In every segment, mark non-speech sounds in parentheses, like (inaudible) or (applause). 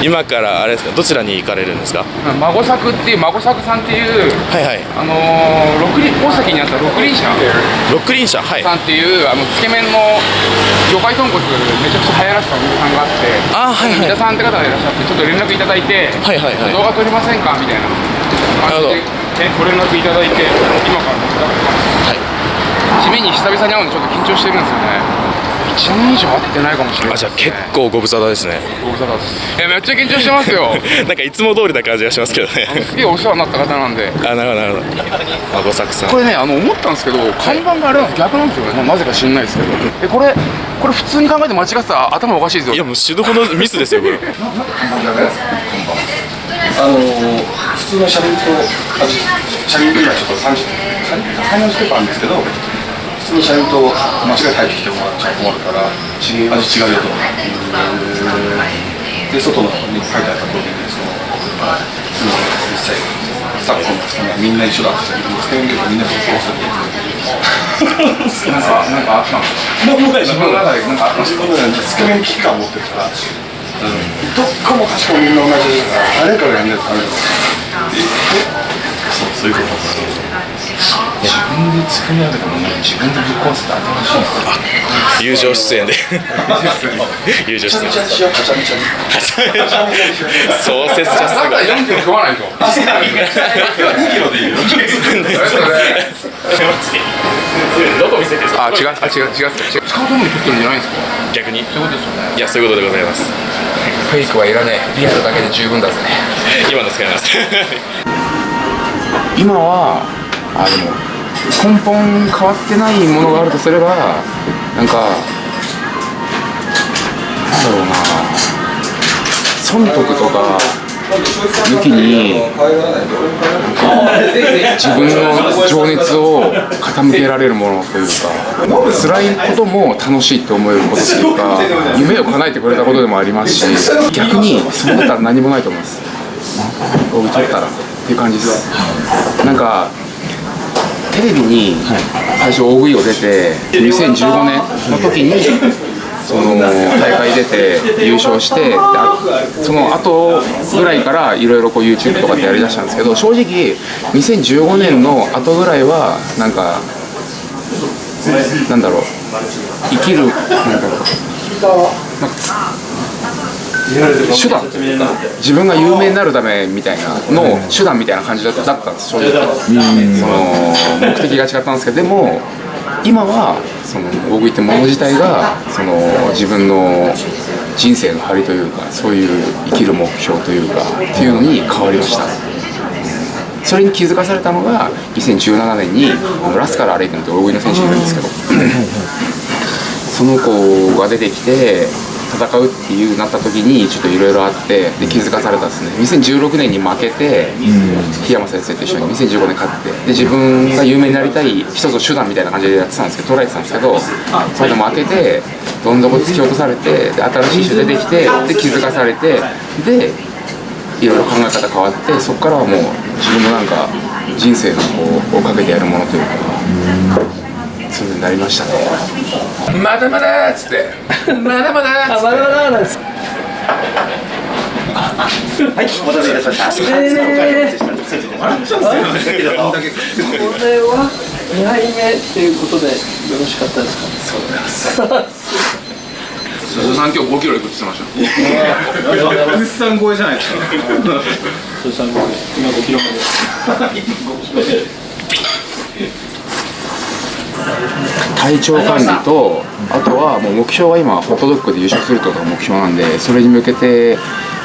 (laughs) 今からあれですかどちらに行かれるんですか？孫作っていう孫作さんっていうはいはい。あのー、六輪大崎にあった六輪車。六輪車はい。さんっていうあのつけ麺の魚介豚骨めちゃくちゃ流行らせたお店さんがあってあはいはい。三田さんって方がいらっしゃってちょっと連絡いただいて、はいはいはい。動画撮りませんかみたいな感じでえご連絡いただいて今から手伝ってます。はい。締めに久々に会うのでちょっと緊張してるんですよね。1年以上会ってないかもしれないあじゃあ結構ご無沙汰ですね。ご無沙汰です。えめっちゃ緊張してますよ。(laughs) なんかいつも通りな感じがしますけどね。すげえお世話になった方なんで。あなるほどなるほど。孫作さん。これねあの思ったんですけど看板があれなんです逆なんですよね。なぜか知んないですけど。えこれこれ普通に考えて間違ってたら頭おかしいですよ。いやもう死ぬほどミスですよこれ。あの普通の車輪とあ車輪今ちょっと30 3040ペーパーあるんですけど普通の車輪と間違えて入ってきてもらっちゃ困るから味違うよとで外のに書いてあった通りにその普通の実際昨今のつけ麺はみんな一緒だって言ってつけ麺業界みんなそうするなんかなんかあったんですかもうもうない自分の中でなんかあったんですかつけ麺危機感持ってる。から、どっかもかしこもみんな同じ誰かがやんないとダメだそうそういうこと自分で作り上げたも自分で。ぶっ壊すって新しい友情出演。で友情出演。う設者すごい4キロ食わないと。2キロでいいよどこ見せてあ違うあ違う違う違う。使うために撮ってるんじゃないんですか逆に。そういうことですよね。いやそういうことでございます。フェイクはいらねえ。リアルだけで十分だぜ。今の使います。今はあでも根本変わってないものがあるとすればなんかなんだろうな。損得とか抜きに自分の情熱を傾けられるものというか辛いことも楽しいって思えることっていうか夢を叶えてくれたことでもありますし逆にそうだったら何もないと思います。僕撮ったらっていう感じです。なんかテレビに最初大食いを出て2015年の時にその大会出て優勝してその後ぐらいからいろいろこう YouTube とかってやりだしたんですけど正直2015年の後ぐらいはなんかなんだろう。生きるなんだろう。なんかつ手段自分が有名になるためみたいなの手段みたいな感じだったんです正直その目的が違ったんですけどでも今はその大食いってもの自体がその自分の人生の張りというかそういう生きる目標というかっていうのに変わりました。それに気づかされたのが2017年にラスカル・アレイ君って大食いの選手いるんですけど (clears throat) その子が出てきて戦うっていうなった時にちょっといろいろあってで気づかされたんですね。2016年に負けて檜山先生と一緒に2015年勝ってで自分が有名になりたい一つの手段みたいな感じでやってたんですけど捉えてたんですけどそれで負けてどん底突き落とされてで新しい人出てきてで気づかされてでいろいろ考え方変わってそこからはもう自分のなんか人生のこうをかけてやるものというかそういうになりましたねまだまだっつって。まだまだっつって。まだまだなんです。はい、お待たせいた。しました。えーこれは。2杯目っていうことでよ。ろしかったですか。鈴さん今日5キロいくって言ってました物産超えじゃないです。かそれさん今5キロ目です。体調管理とあとはもう目標は今ホットドッグで優勝するとが目標なんでそれに向けて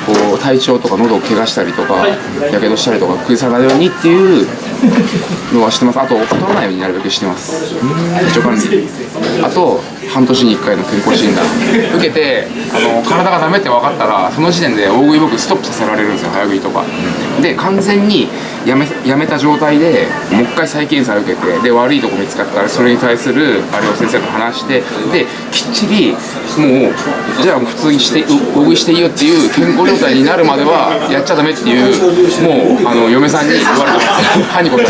こう体調とか喉を怪我したりとかやけどしたりとか崩さないようにっていうのはしてます。あと太らないようになるべくしてます。体調管理。あと半年に1回の健康診断。受けてあの体がダメって分かったらその時点で大食い僕ストップさせられるんですよ。早食いとか。で完全にやめやめた状態でもう一回再検査受けてで悪いとこ見つかったらそれに対するあれを先生と話してできっちりもうじゃあ普通にしてう大食いしていいよっていう健康状態になるまではやっちゃダメっていうもうあの嫁さんに言われてます歯にこって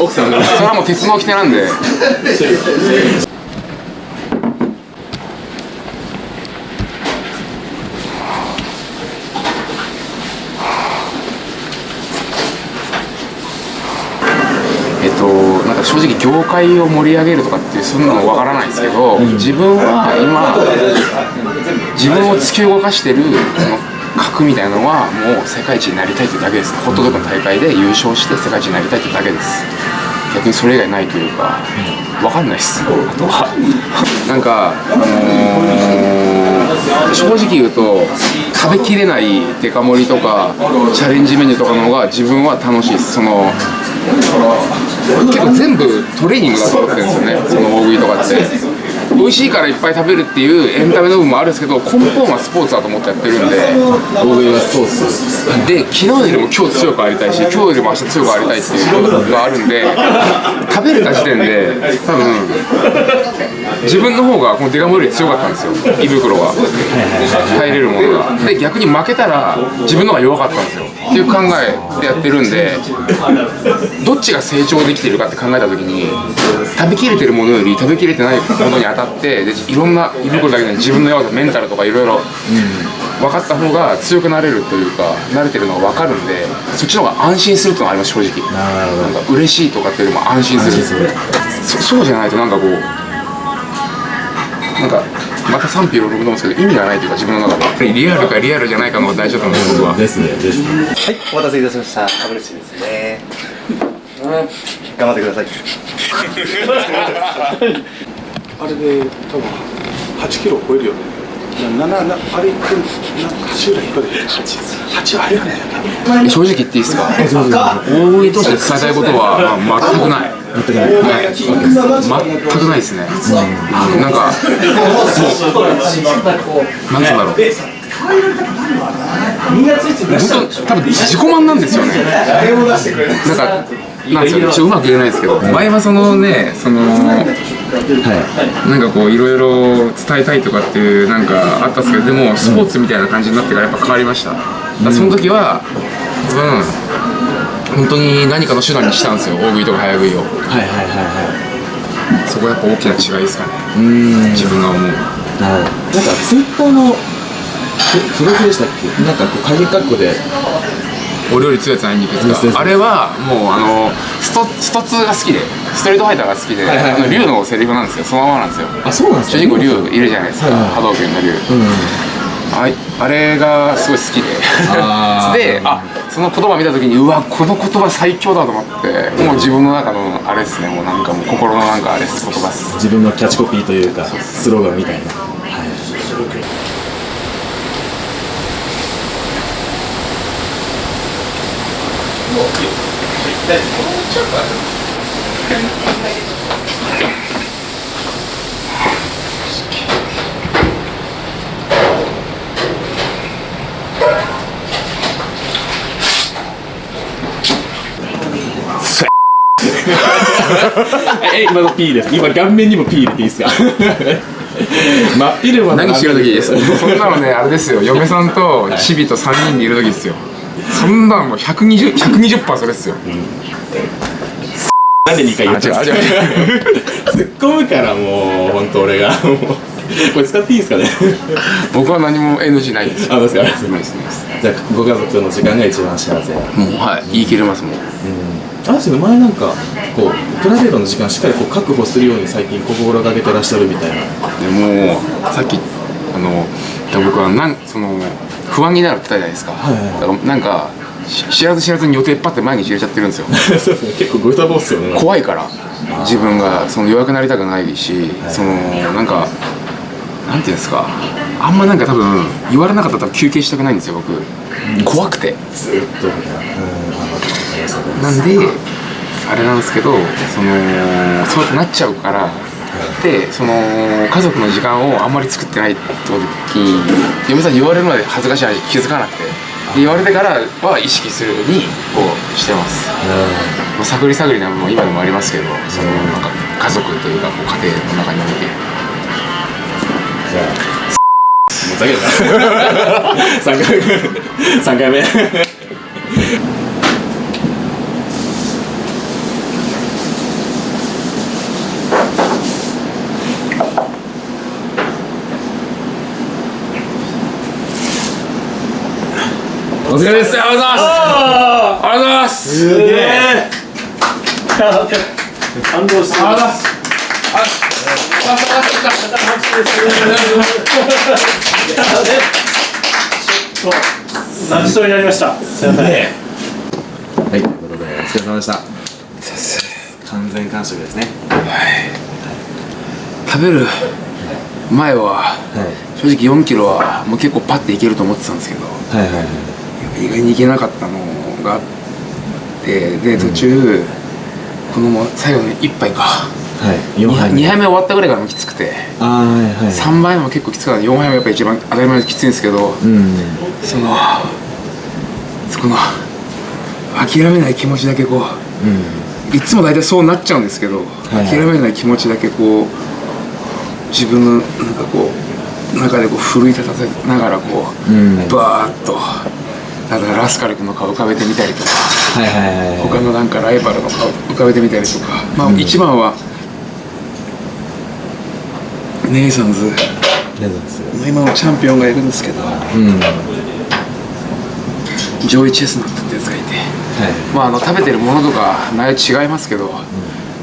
奥さんが。それはもう鉄の掟なんで (laughs) 正直業界を盛り上げるとかっていうそんなのわからないですけど、自分は今自分を突き動かしてるその核みたいなのはもう世界一になりたいってだけです。ホットドッグの大会で優勝して世界一になりたいってだけです。逆にそれ以外ないというかわかんないっす。あとはなんかあのー正直言うと食べきれないデカ盛りとかチャレンジメニューとかの方が自分は楽しいです。その結構全部トレーニングだと思ってるんですよね。その大食いとかって。美味しいからいっぱい食べるっていうエンタメの部分もあるんですけど根本はスポーツだと思ってやってるんで。大食いはスポーツ。で昨日よりも今日強くありたいし今日よりも明日強くありたいっていうのがあるんで食べれた時点で多分自分の方がこのデカ盛りより強かったんですよ。胃袋が。入れるものが。で逆に負けたら自分の方が弱かったんですよっていう考えでやってるんでどっちが成長できてるかって考えた時に食べきれてるものより食べきれてないものに当たってでいろんな胃袋だけで自分の弱さメンタルとかいろいろ分かった方が強くなれるというか慣れてるのが分かるんでそっちの方が安心するっていうのがあります正直。なんか嬉しいとかっていうよりも安心する。そそうじゃないとなんかこうなんかまた賛否両論なんですけど意味がないというか自分の中でリアルかリアルじゃないかの大事だと思うんで。す僕はですねですねはいお待たせいたしました。株主ですね。頑張ってください。あれで多分8キロ超えるよね。なななあれってな8ぐらいいくらで8はあれやね正直言っていいですか？大食いとして伝えたいことは、まあ、全くない全くない、全くないですね、うん。なんかもう。なんつうんだろう。本当多分自己満なんですよね。なんかなんちょっとう。まく言えないですけど前はそのねそのなんかこういろいろ伝えたいとかっていうなんかあったんですけどでもスポーツみたいな感じになってからやっぱ変わりました。だその時は多分本当に何かの手段にしたんですよ。大食いとか早食いを。はいはいはいはそこはやっぱ大きな違いですかね。いうん。自分が思う。なるほどなんかツイッターのプロフィールでしたっけ？なんかこう鍵括弧で。お料理強いやつないんですか？あれはもうあのストスト2が好きでストリートファイターが好きで、はいはいはい。あの竜のセリフなんですよ。そのままなんですよ。あそうなんですか？主人公竜いるじゃないですか、はいはい。波動拳の竜、うんあい。あれがすごい好きで。であその言葉見た時にうわこの言葉最強だと思ってもう自分の中のあれですね。もうなんかもう心のなんかあれです言葉です。自分のキャッチコピーというかスローガンみたいなえ (laughs) 今の P です。今顔面にも P 入れていいですか？(laughs) 真っ昼間の何してる時です (laughs) そんなのねあれですよ。嫁さんとチビと3人でいる時ですよ。そんなのもう 120%, 120それですよ。なんで2回言ってるんですか？あ違う違突っ込むからもう本当俺が。もうこれ使っていいですかね？僕は何も NG ないです。あどうですか。ないですじゃあご家族との時間が一番幸せ。もうはい。言い切れますもんあれですよね前なんかこうプライベートの時間しっかりこう確保するように最近心がけてらっしゃるみたいな。でもさっきあの僕はなんその不安になるって言ったじゃないですか,、いはいだからなんかし知らず知らずに予定パッて毎日入れちゃってるんですよ。(laughs) 結構グータボーっすよね。怖いから自分がその弱くなりたくないし、そのなんかなんていうんですかあんまなんか多分言われなかったら多分休憩したくないんですよ僕。怖くて。ずっとなんであれなんですけどそのそうやってなっちゃうからでその家族の時間をあんまり作ってない時に嫁さんに言われるまで恥ずかしい話気づかなくて言われてからは意識するようにこうしてますまあ探り探りな部分も今でもありますけどそのなんか家族というかこう家庭の中においてじゃあもうざけるな。(laughs) 3回目。3回目お疲れです。ありがとうございますありがとうございますす。げえ (laughs) 感動してますちょっと泣きそうになりました。すいませんはいということでお疲れ様でした。完全完食ですね。食べる前ははい。正直4キロはもう結構パッていけると思ってたんですけどはいはいはい。意外にいけなかったのがあってで途中、このもう最後の1杯かはい。4 2, 杯杯目終わったぐらいからもきつくて。ああはいはい。3杯目も結構きつかった。4杯目やっぱ一番当たり前にきついんですけどうん。そのそこの諦めない気持ちだけこういつも大体そうなっちゃうんですけど、いはい。諦めない気持ちだけこう自分のなんかこう中でこう奮い立たせながらこう、うん。バーッとだからラスカル君の顔浮かべてみたりとかはいはいはいはい。他のなんかライバルの顔浮かべてみたりとかまあ一番はネイサンズ。レザーですよ今のチャンピオンがいるんですけど。うん。はジョイ・チェスナットってやつがいて。い。まああの食べてるものとか内容違いますけど、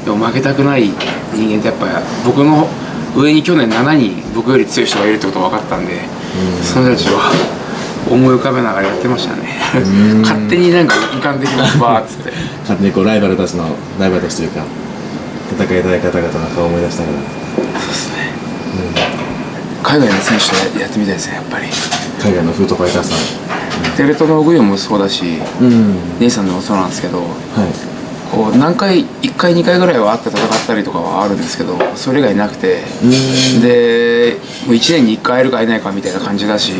でも負けたくない人間ってやっぱ僕の上に去年7人僕より強い人がいるってことが分かったんで、その人たちは思い浮かべながらやってましたね。(laughs) 勝手になんか浮かんできますバーっつって。勝手にこうライバルたちのライバルたちというか戦いたい方々の顔を思い出しながら海外の選手とやってみたいですねやっぱり。海外のフードファイターさテレトノグヨもそうだしんうん。ネイさんでもそうなんですけどはい。こう何回1回2回ぐらいは会って戦ったりとかはあるんですけどそれ以外なくて。でもう1年に1回会えるか会えないかみたいな感じだし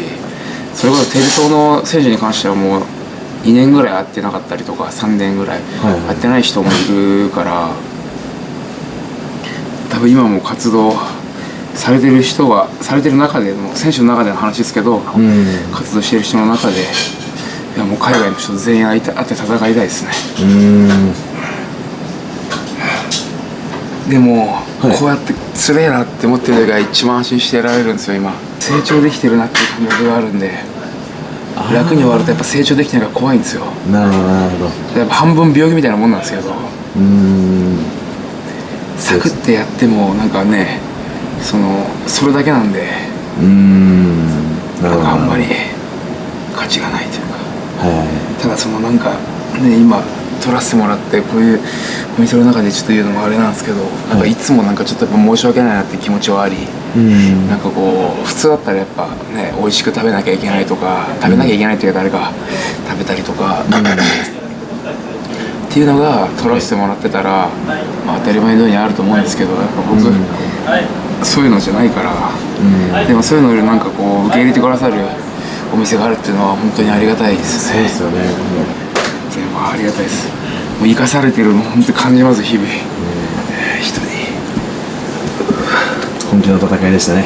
それこそテレ東の選手に関してはもう2年ぐらい会ってなかったりとか3年ぐらいはいはい。会ってない人もいるから多分今も活動されてる人はされてる中での選手の中での話ですけど、うん。活動してる人の中でいやもう海外の人全員会いた会って戦いたいですね。うん。でも、はい。こうやってつれえなって思ってる時が一番安心してられるんですよ今。成長できてるなっていう感覚があるんで楽に終わるとやっぱ成長できてないから怖いんですよ。なるほどなるほど。やっぱ半分病気みたいなもんなんですけど。うん。サクってやってもなんかねそのそれだけなんでうん。なんかあんまり価値がないというか。はただそのなんかね今撮らせてもらってこういうお店の中でちょっと言うのもあれなんですけどなんかい。つもなんかちょっとやっぱ申し訳ないなって気持ちはありいうん。なんかこう普通だったらやっぱね美味しく食べなきゃいけないとか食べなきゃいけないっていうか誰か食べたりとか、っていうのが撮らせてもらってたら、まあ、当たり前のようにあると思うんですけどやっぱ僕、そういうのじゃないから、でもそういうのよりなんかこう受け入れてくださるお店があるっていうのは本当にありがたいです。ねそうですよね。ありがたいです。もう生かされてるの本当に感じます日々、えー人に本気の戦いでしたね